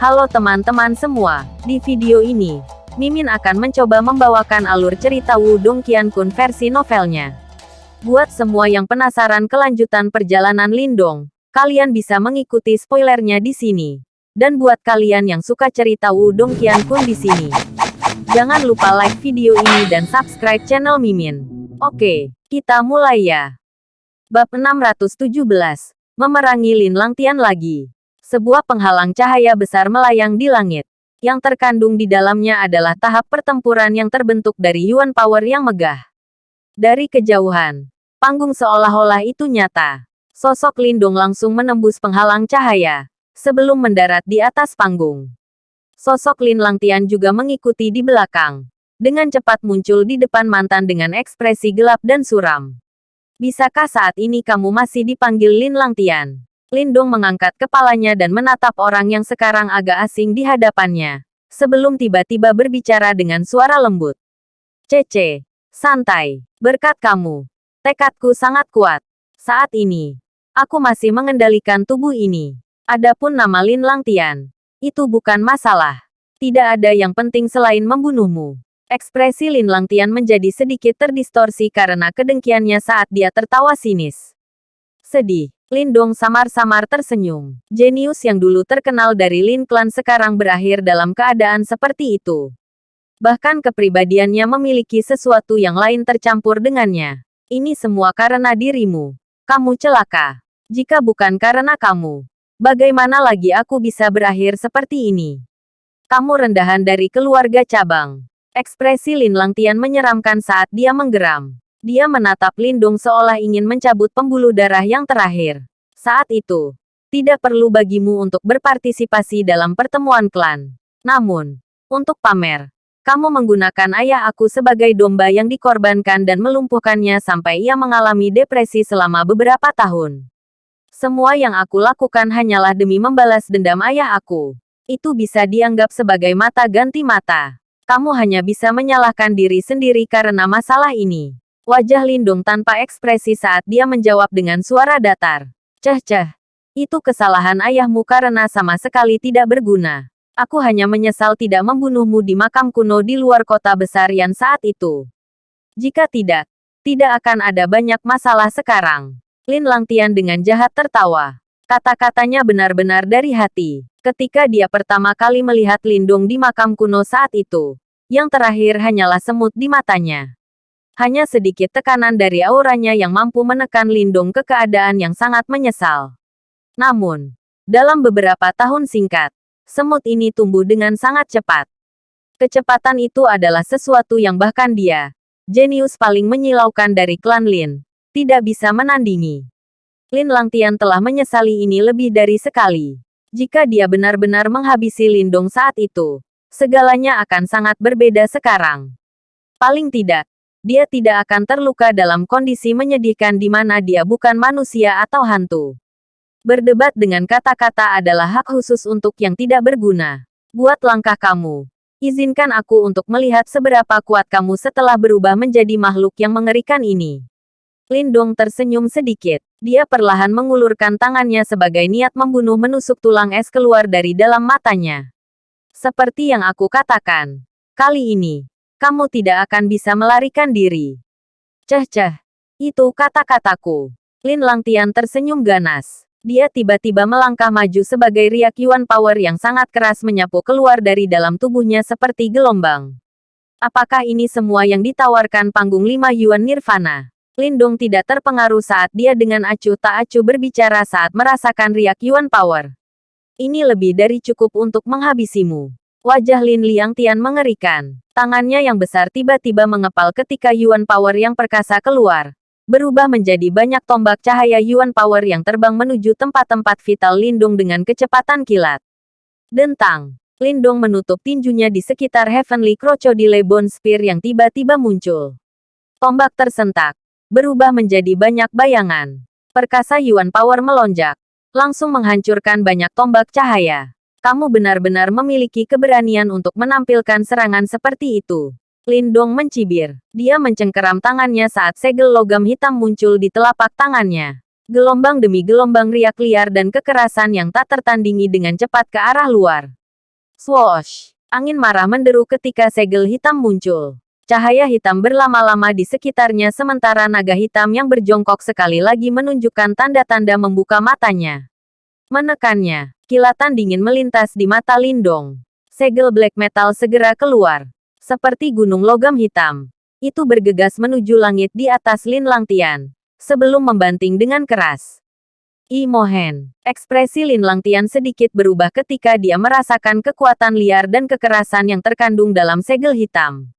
Halo teman-teman semua, di video ini, Mimin akan mencoba membawakan alur cerita Wudong Qiankun versi novelnya. Buat semua yang penasaran kelanjutan perjalanan Lindong, kalian bisa mengikuti spoilernya di sini. Dan buat kalian yang suka cerita Wudong Qiankun di sini, jangan lupa like video ini dan subscribe channel Mimin. Oke, kita mulai ya. Bab 617, Memerangi Lin Langtian lagi. Sebuah penghalang cahaya besar melayang di langit. Yang terkandung di dalamnya adalah tahap pertempuran yang terbentuk dari Yuan Power yang megah. Dari kejauhan, panggung seolah-olah itu nyata. Sosok Lindung langsung menembus penghalang cahaya, sebelum mendarat di atas panggung. Sosok Lin Langtian juga mengikuti di belakang. Dengan cepat muncul di depan mantan dengan ekspresi gelap dan suram. Bisakah saat ini kamu masih dipanggil Lin Langtian? Lindung mengangkat kepalanya dan menatap orang yang sekarang agak asing di hadapannya. Sebelum tiba-tiba berbicara dengan suara lembut. Cece, santai, berkat kamu. Tekadku sangat kuat. Saat ini, aku masih mengendalikan tubuh ini. Adapun nama Lin Langtian, itu bukan masalah. Tidak ada yang penting selain membunuhmu. Ekspresi Lin Langtian menjadi sedikit terdistorsi karena kedengkiannya saat dia tertawa sinis. Sedih. Lindong samar-samar tersenyum. Jenius yang dulu terkenal dari Lin Clan sekarang berakhir dalam keadaan seperti itu. Bahkan kepribadiannya memiliki sesuatu yang lain tercampur dengannya. Ini semua karena dirimu. Kamu celaka. Jika bukan karena kamu, bagaimana lagi aku bisa berakhir seperti ini? Kamu rendahan dari keluarga cabang. Ekspresi Lin Langtian menyeramkan saat dia menggeram. Dia menatap Lindung seolah ingin mencabut pembuluh darah yang terakhir. Saat itu, tidak perlu bagimu untuk berpartisipasi dalam pertemuan klan. Namun, untuk pamer, kamu menggunakan ayah aku sebagai domba yang dikorbankan dan melumpuhkannya sampai ia mengalami depresi selama beberapa tahun. Semua yang aku lakukan hanyalah demi membalas dendam ayah aku. Itu bisa dianggap sebagai mata ganti mata. Kamu hanya bisa menyalahkan diri sendiri karena masalah ini. Wajah Lindung tanpa ekspresi saat dia menjawab dengan suara datar. Ceh-ceh. Itu kesalahan ayahmu karena sama sekali tidak berguna. Aku hanya menyesal tidak membunuhmu di makam kuno di luar kota besar yang saat itu. Jika tidak, tidak akan ada banyak masalah sekarang. Lin Langtian dengan jahat tertawa. Kata-katanya benar-benar dari hati. Ketika dia pertama kali melihat Lindung di makam kuno saat itu, yang terakhir hanyalah semut di matanya. Hanya sedikit tekanan dari auranya yang mampu menekan Lindung ke keadaan yang sangat menyesal. Namun, dalam beberapa tahun singkat, semut ini tumbuh dengan sangat cepat. Kecepatan itu adalah sesuatu yang bahkan dia, jenius paling menyilaukan dari klan Lin, tidak bisa menandingi. Lin Langtian telah menyesali ini lebih dari sekali. Jika dia benar-benar menghabisi Lindung saat itu, segalanya akan sangat berbeda sekarang. Paling tidak, dia tidak akan terluka dalam kondisi menyedihkan di mana dia bukan manusia atau hantu. Berdebat dengan kata-kata adalah hak khusus untuk yang tidak berguna. Buat langkah kamu. Izinkan aku untuk melihat seberapa kuat kamu setelah berubah menjadi makhluk yang mengerikan ini. Lindong tersenyum sedikit. Dia perlahan mengulurkan tangannya sebagai niat membunuh menusuk tulang es keluar dari dalam matanya. Seperti yang aku katakan. Kali ini, kamu tidak akan bisa melarikan diri. Ceh-ceh. Itu kata-kataku. Lin Langtian tersenyum ganas. Dia tiba-tiba melangkah maju sebagai riak Yuan Power yang sangat keras menyapu keluar dari dalam tubuhnya seperti gelombang. Apakah ini semua yang ditawarkan panggung lima Yuan Nirvana? Lindong tidak terpengaruh saat dia dengan acuh tak acuh berbicara saat merasakan riak Yuan Power. Ini lebih dari cukup untuk menghabisimu. Wajah Lin Liang Tian mengerikan. Tangannya yang besar tiba-tiba mengepal ketika Yuan Power yang perkasa keluar. Berubah menjadi banyak tombak cahaya Yuan Power yang terbang menuju tempat-tempat vital Lindung dengan kecepatan kilat. Dentang. Lindung menutup tinjunya di sekitar Heavenly Crocodile Bone Spear yang tiba-tiba muncul. Tombak tersentak. Berubah menjadi banyak bayangan. Perkasa Yuan Power melonjak. Langsung menghancurkan banyak tombak cahaya. Kamu benar-benar memiliki keberanian untuk menampilkan serangan seperti itu. Lindong mencibir. Dia mencengkeram tangannya saat segel logam hitam muncul di telapak tangannya. Gelombang demi gelombang riak liar dan kekerasan yang tak tertandingi dengan cepat ke arah luar. Swoosh! Angin marah menderu ketika segel hitam muncul. Cahaya hitam berlama-lama di sekitarnya sementara naga hitam yang berjongkok sekali lagi menunjukkan tanda-tanda membuka matanya. Menekannya, kilatan dingin melintas di mata Lindong. Segel black metal segera keluar. Seperti gunung logam hitam. Itu bergegas menuju langit di atas Lin Langtian. Sebelum membanting dengan keras. Imohen. Ekspresi Lin Langtian sedikit berubah ketika dia merasakan kekuatan liar dan kekerasan yang terkandung dalam segel hitam.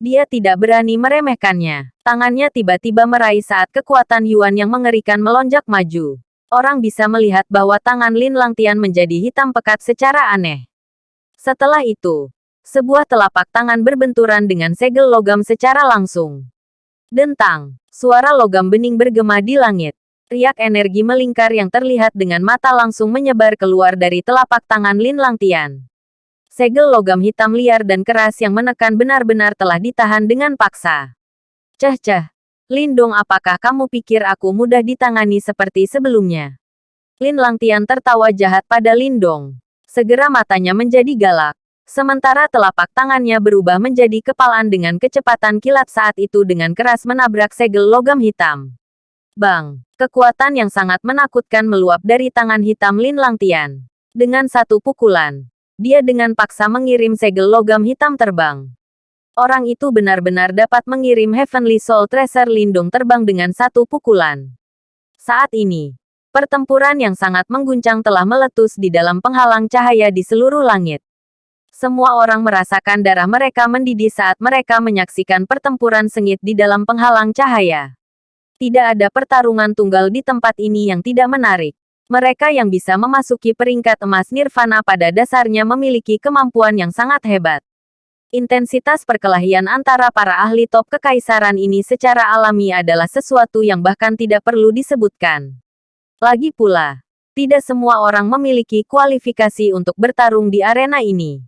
Dia tidak berani meremehkannya. Tangannya tiba-tiba meraih saat kekuatan Yuan yang mengerikan melonjak maju. Orang bisa melihat bahwa tangan Lin Langtian menjadi hitam pekat secara aneh. Setelah itu, sebuah telapak tangan berbenturan dengan segel logam secara langsung. Dentang, suara logam bening bergema di langit. Riak energi melingkar yang terlihat dengan mata langsung menyebar keluar dari telapak tangan Lin Langtian. Segel logam hitam liar dan keras yang menekan benar-benar telah ditahan dengan paksa. Ceh-ceh, Lindong apakah kamu pikir aku mudah ditangani seperti sebelumnya? Lin Langtian tertawa jahat pada Lindong. Segera matanya menjadi galak. Sementara telapak tangannya berubah menjadi kepalan dengan kecepatan kilat saat itu dengan keras menabrak segel logam hitam. Bang! Kekuatan yang sangat menakutkan meluap dari tangan hitam Lin Langtian. Dengan satu pukulan, dia dengan paksa mengirim segel logam hitam terbang. Orang itu benar-benar dapat mengirim Heavenly Soul Tracer Lindung terbang dengan satu pukulan. Saat ini, Pertempuran yang sangat mengguncang telah meletus di dalam penghalang cahaya di seluruh langit. Semua orang merasakan darah mereka mendidih saat mereka menyaksikan pertempuran sengit di dalam penghalang cahaya. Tidak ada pertarungan tunggal di tempat ini yang tidak menarik. Mereka yang bisa memasuki peringkat emas nirvana pada dasarnya memiliki kemampuan yang sangat hebat. Intensitas perkelahian antara para ahli top kekaisaran ini secara alami adalah sesuatu yang bahkan tidak perlu disebutkan. Lagi pula, tidak semua orang memiliki kualifikasi untuk bertarung di arena ini.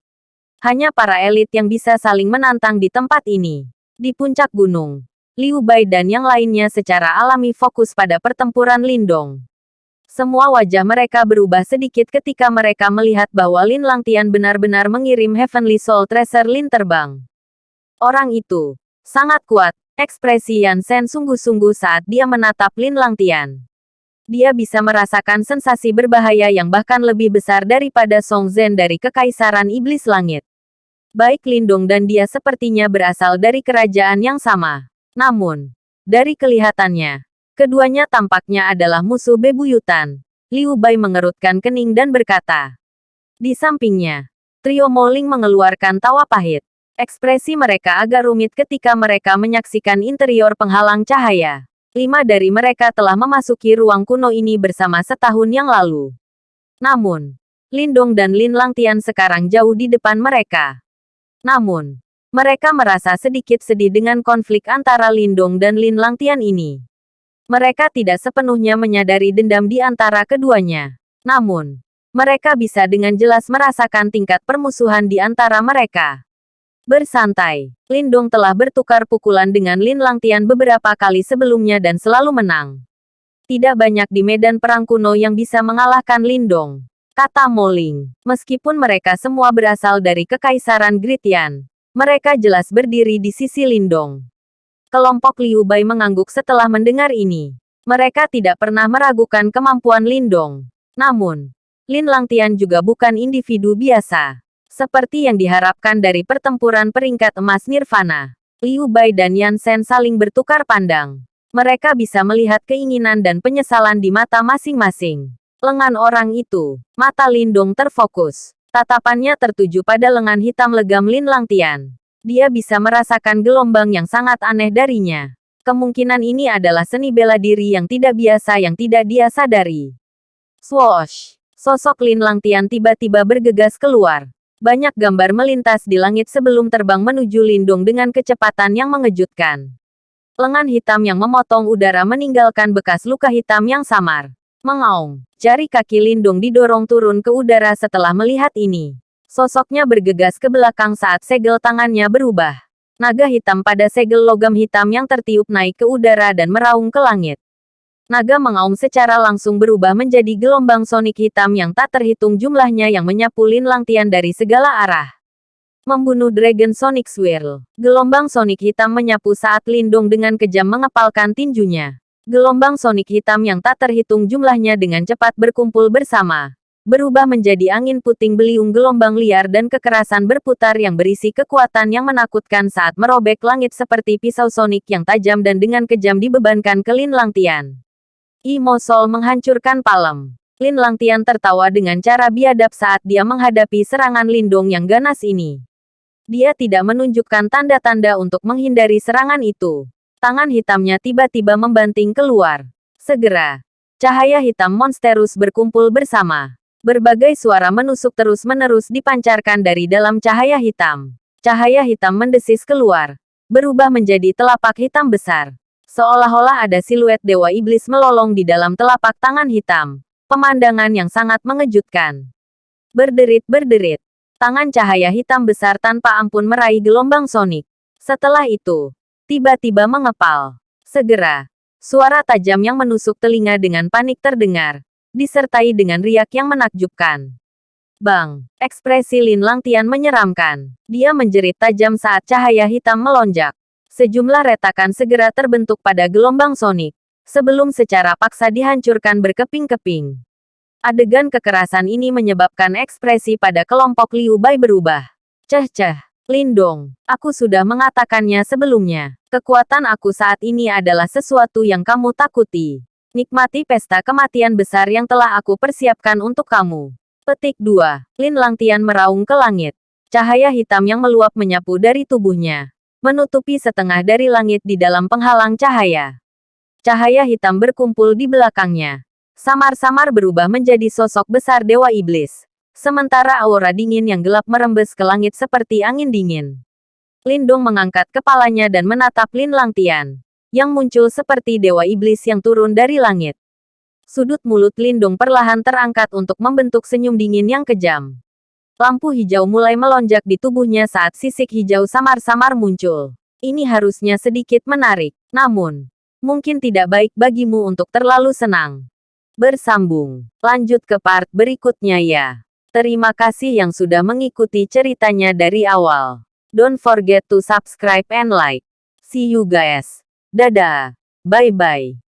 Hanya para elit yang bisa saling menantang di tempat ini. Di puncak gunung, Liu Bai dan yang lainnya secara alami fokus pada pertempuran Lindong. Semua wajah mereka berubah sedikit ketika mereka melihat bahwa Lin Langtian benar-benar mengirim Heavenly Soul Tracer Lin terbang. Orang itu sangat kuat, ekspresi Yan Sen sungguh-sungguh saat dia menatap Lin Langtian dia bisa merasakan sensasi berbahaya yang bahkan lebih besar daripada Song Zhen dari Kekaisaran Iblis Langit. Baik Lindung dan dia sepertinya berasal dari kerajaan yang sama. Namun, dari kelihatannya, keduanya tampaknya adalah musuh bebuyutan. Liu Bai mengerutkan kening dan berkata. Di sampingnya, trio Moling mengeluarkan tawa pahit. Ekspresi mereka agak rumit ketika mereka menyaksikan interior penghalang cahaya. Lima dari mereka telah memasuki ruang kuno ini bersama setahun yang lalu. Namun, Lindong dan Lin Langtian sekarang jauh di depan mereka. Namun, mereka merasa sedikit sedih dengan konflik antara Lindong dan Lin Langtian ini. Mereka tidak sepenuhnya menyadari dendam di antara keduanya. Namun, mereka bisa dengan jelas merasakan tingkat permusuhan di antara mereka. Bersantai, Lindong telah bertukar pukulan dengan Lin Langtian beberapa kali sebelumnya dan selalu menang. Tidak banyak di medan perang kuno yang bisa mengalahkan Lindong. Kata Moling, meskipun mereka semua berasal dari Kekaisaran Gritian, mereka jelas berdiri di sisi Lindong. Kelompok Liu Bai mengangguk setelah mendengar ini. Mereka tidak pernah meragukan kemampuan Lindong. Namun, Lin Langtian juga bukan individu biasa. Seperti yang diharapkan dari pertempuran peringkat emas Nirvana, Liu Bai dan Yan Sen saling bertukar pandang. Mereka bisa melihat keinginan dan penyesalan di mata masing-masing. Lengan orang itu, mata Lindong terfokus. Tatapannya tertuju pada lengan hitam legam Lin Langtian. Dia bisa merasakan gelombang yang sangat aneh darinya. Kemungkinan ini adalah seni bela diri yang tidak biasa yang tidak dia sadari. Swoosh! Sosok Lin Langtian tiba-tiba bergegas keluar. Banyak gambar melintas di langit sebelum terbang menuju Lindung dengan kecepatan yang mengejutkan. Lengan hitam yang memotong udara meninggalkan bekas luka hitam yang samar. Mengaung, jari kaki Lindung didorong turun ke udara setelah melihat ini. Sosoknya bergegas ke belakang saat segel tangannya berubah. Naga hitam pada segel logam hitam yang tertiup naik ke udara dan meraung ke langit. Naga mengaum secara langsung berubah menjadi gelombang sonik hitam yang tak terhitung jumlahnya yang menyapu Lin Langtian dari segala arah. Membunuh Dragon Sonic Swirl. Gelombang sonik hitam menyapu saat Lindong dengan kejam mengepalkan tinjunya. Gelombang sonik hitam yang tak terhitung jumlahnya dengan cepat berkumpul bersama. Berubah menjadi angin puting beliung gelombang liar dan kekerasan berputar yang berisi kekuatan yang menakutkan saat merobek langit seperti pisau sonik yang tajam dan dengan kejam dibebankan ke Lin Langtian. Imo Sol menghancurkan palem. Lin Langtian tertawa dengan cara biadab saat dia menghadapi serangan Lindong yang ganas ini. Dia tidak menunjukkan tanda-tanda untuk menghindari serangan itu. Tangan hitamnya tiba-tiba membanting keluar. Segera, cahaya hitam monsterus berkumpul bersama. Berbagai suara menusuk terus-menerus dipancarkan dari dalam cahaya hitam. Cahaya hitam mendesis keluar, berubah menjadi telapak hitam besar. Seolah-olah ada siluet dewa iblis melolong di dalam telapak tangan hitam. Pemandangan yang sangat mengejutkan. Berderit-berderit. Tangan cahaya hitam besar tanpa ampun meraih gelombang sonik. Setelah itu, tiba-tiba mengepal. Segera, suara tajam yang menusuk telinga dengan panik terdengar, disertai dengan riak yang menakjubkan. Bang, ekspresi Lin Langtian menyeramkan. Dia menjerit tajam saat cahaya hitam melonjak. Sejumlah retakan segera terbentuk pada gelombang sonik, sebelum secara paksa dihancurkan berkeping-keping. Adegan kekerasan ini menyebabkan ekspresi pada kelompok Liu Bai berubah. Ceh-ceh. Lindong, aku sudah mengatakannya sebelumnya. Kekuatan aku saat ini adalah sesuatu yang kamu takuti. Nikmati pesta kematian besar yang telah aku persiapkan untuk kamu. Petik 2. Lin Langtian meraung ke langit. Cahaya hitam yang meluap menyapu dari tubuhnya. Menutupi setengah dari langit di dalam penghalang cahaya. Cahaya hitam berkumpul di belakangnya. Samar-samar berubah menjadi sosok besar Dewa Iblis. Sementara aura dingin yang gelap merembes ke langit seperti angin dingin. Lindung mengangkat kepalanya dan menatap Lin Langtian, yang muncul seperti dewa iblis yang turun dari langit. Sudut mulut Lindung perlahan terangkat untuk membentuk senyum dingin yang kejam. Lampu hijau mulai melonjak di tubuhnya saat sisik hijau samar-samar muncul. Ini harusnya sedikit menarik, namun mungkin tidak baik bagimu untuk terlalu senang. Bersambung. Lanjut ke part berikutnya ya. Terima kasih yang sudah mengikuti ceritanya dari awal. Don't forget to subscribe and like. See you guys. Dadah. Bye-bye.